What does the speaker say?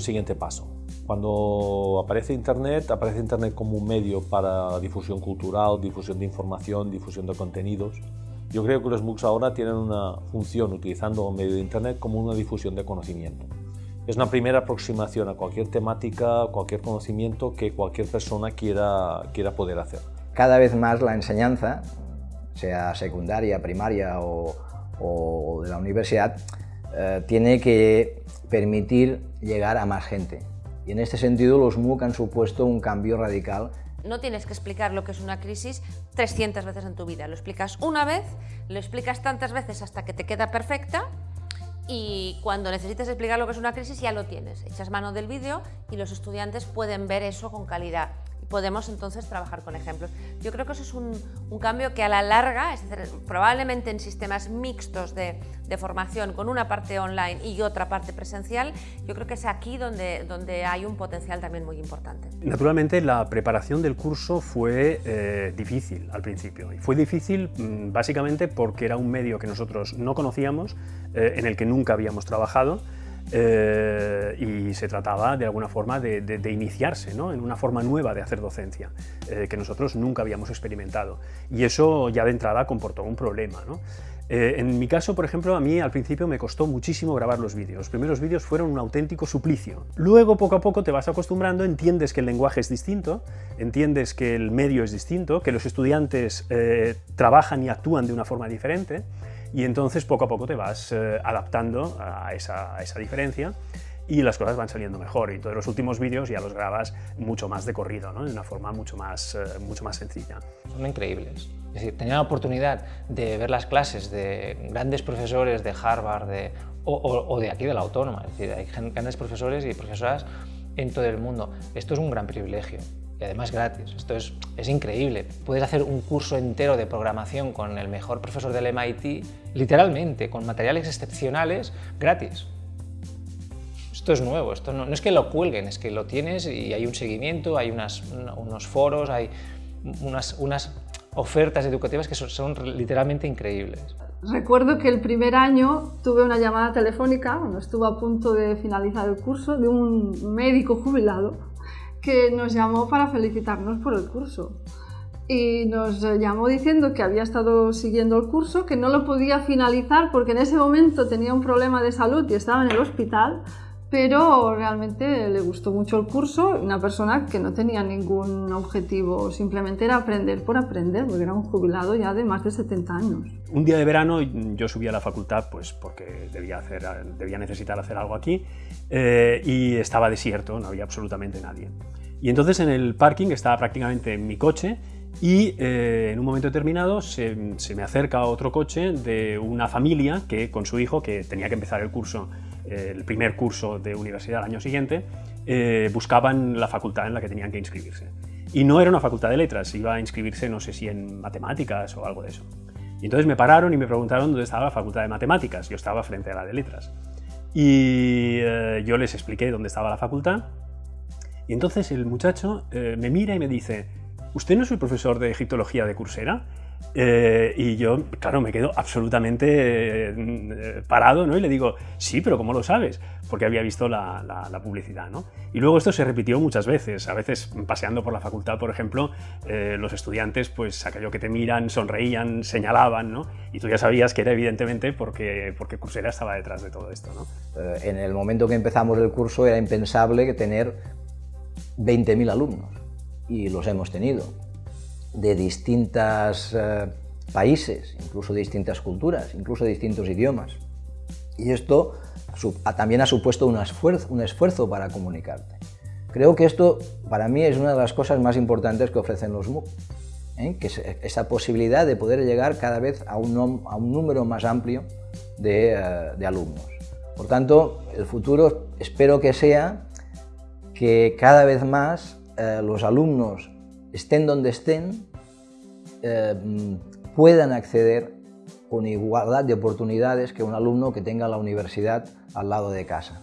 siguiente paso. Cuando aparece Internet, aparece Internet como un medio para difusión cultural, difusión de información, difusión de contenidos. Yo creo que los MOOCs ahora tienen una función utilizando un medio de Internet como una difusión de conocimiento. Es una primera aproximación a cualquier temática, cualquier conocimiento que cualquier persona quiera, quiera poder hacer. Cada vez más la enseñanza, sea secundaria, primaria o de la universidad, eh, tiene que permitir llegar a más gente. Y en este sentido los MOOC han supuesto un cambio radical. No tienes que explicar lo que es una crisis 300 veces en tu vida, lo explicas una vez, lo explicas tantas veces hasta que te queda perfecta y cuando necesites explicar lo que es una crisis ya lo tienes. Echas mano del vídeo y los estudiantes pueden ver eso con calidad podemos entonces trabajar con ejemplos. Yo creo que eso es un, cambio que a la larga, es decir, probablemente en sistemas mixtos de, formación con una parte online y otra parte presencial, yo creo que es aquí donde, donde hay un potencial también muy importante. Naturalmente la preparación del curso fue eh, difícil al principio y fue difícil mm, básicamente porque era un medio que nosotros no conocíamos, eh, en el que nunca habíamos trabajado eh, y se trataba de alguna forma de, iniciarse ¿no? en una forma nueva de hacer docencia eh, que nosotros nunca habíamos experimentado y eso ya de entrada comportó un problema. ¿no? Eh, en mi caso, por ejemplo, a mí al principio me costó muchísimo grabar los vídeos. Los primeros vídeos fueron un auténtico suplicio. Luego, poco a poco, te vas acostumbrando, entiendes que el lenguaje es distinto, entiendes que el medio es distinto, que los estudiantes trabajan y actúan de una forma diferente, y entonces poco a poco te vas eh, adaptando a esa, diferencia y las cosas van saliendo mejor y todos los últimos vídeos ya los grabas mucho más de corrido, ¿no? de una forma mucho más, eh, mucho más sencilla. Son increíbles. Es decir, tener la oportunidad de ver las clases de grandes profesores de Harvard de, o, de aquí de la Autónoma, es decir, hay grandes profesores y profesoras en todo el mundo. Esto es un gran privilegio y además gratis. Esto es, es, increíble. Puedes hacer un curso entero de programación con el mejor profesor del MIT, literalmente, con materiales excepcionales, gratis. Esto es nuevo, esto no, es que lo cuelguen, es que lo tienes y hay un seguimiento, hay unas, unos foros, hay unas, unas ofertas educativas que son, son, literalmente increíbles. Recuerdo que el primer año tuve una llamada telefónica, cuando estuve a punto de finalizar el curso, de un médico jubilado que nos llamó para felicitarnos por el curso. Y nos llamó diciendo que había estado siguiendo el curso, que no lo podía finalizar porque en ese momento tenía un problema de salud y estaba en el hospital, pero realmente le gustó mucho el curso, una persona que no tenía ningún objetivo, simplemente era aprender por aprender, porque era un jubilado ya de más de 70 años. Un día de verano yo subí a la facultad pues porque debía, hacer, debía necesitar hacer algo aquí eh, y estaba desierto, no había absolutamente nadie. Y entonces en el parking estaba prácticamente en mi coche y eh, en un momento determinado se, me acerca otro coche de una familia que con su hijo, que tenía que empezar el curso, el primer curso de universidad al año siguiente, eh, buscaban la facultad en la que tenían que inscribirse. Y no era una facultad de letras, iba a inscribirse no sé si en matemáticas o algo de eso. Y entonces me pararon y me preguntaron dónde estaba la facultad de matemáticas, yo estaba frente a la de letras. Y yo les expliqué dónde estaba la facultad y entonces el muchacho eh, me mira y me dice, ¿usted no es el profesor de egiptología de Coursera? Eh, y yo, claro, me quedo absolutamente eh, parado, ¿no? Y le digo, sí, pero ¿cómo lo sabes? Porque había visto la, publicidad, ¿no? Y luego esto se repitió muchas veces. A veces, paseando por la facultad, por ejemplo, los estudiantes, pues aquello que te miran, sonreían, señalaban, ¿no? Y tú ya sabías que era evidentemente porque, porque Coursera estaba detrás de todo esto, ¿no? en el momento que empezamos el curso era impensable tener 20.000 alumnos y los hemos tenido de distintos eh, países, incluso de distintas culturas, incluso de distintos idiomas. Y esto también ha supuesto un esfuerzo, un esfuerzo para comunicarte. Creo que esto para mí es una de las cosas más importantes que ofrecen los MOOC, ¿eh? que es esa posibilidad de poder llegar cada vez a un, a un número más amplio de, eh, de alumnos. Por tanto, el futuro espero que sea que cada vez más eh, los alumnos, estén donde estén, eh, puedan acceder con igualdad de oportunidades que un alumno que tenga la universidad al lado de casa.